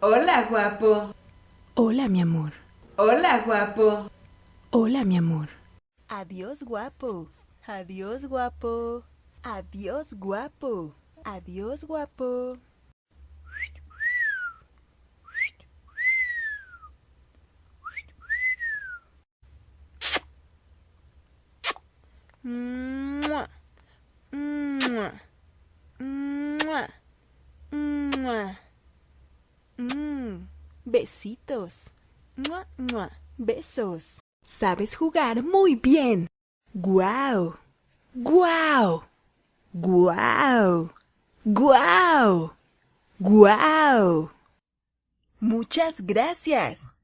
Hola, guapo. Hola, mi amor. Hola, guapo. Hola, mi amor. Adiós, guapo. Adiós, guapo. Adiós, guapo. Adiós, guapo. Mua. Mua. Mua. Mua. Besitos. Mua, mua. Besos. Sabes jugar muy bien. Guau. ¡Guau! Guau. ¡Guau! Guau. Muchas gracias.